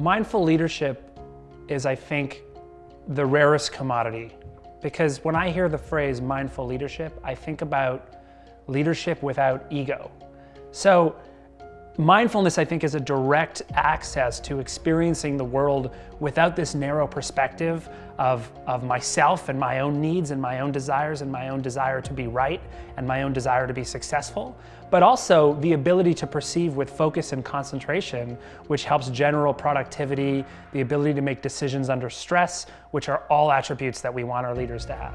Mindful leadership is, I think, the rarest commodity because when I hear the phrase mindful leadership, I think about leadership without ego. So Mindfulness, I think, is a direct access to experiencing the world without this narrow perspective of, of myself and my own needs and my own desires and my own desire to be right and my own desire to be successful, but also the ability to perceive with focus and concentration, which helps general productivity, the ability to make decisions under stress, which are all attributes that we want our leaders to have.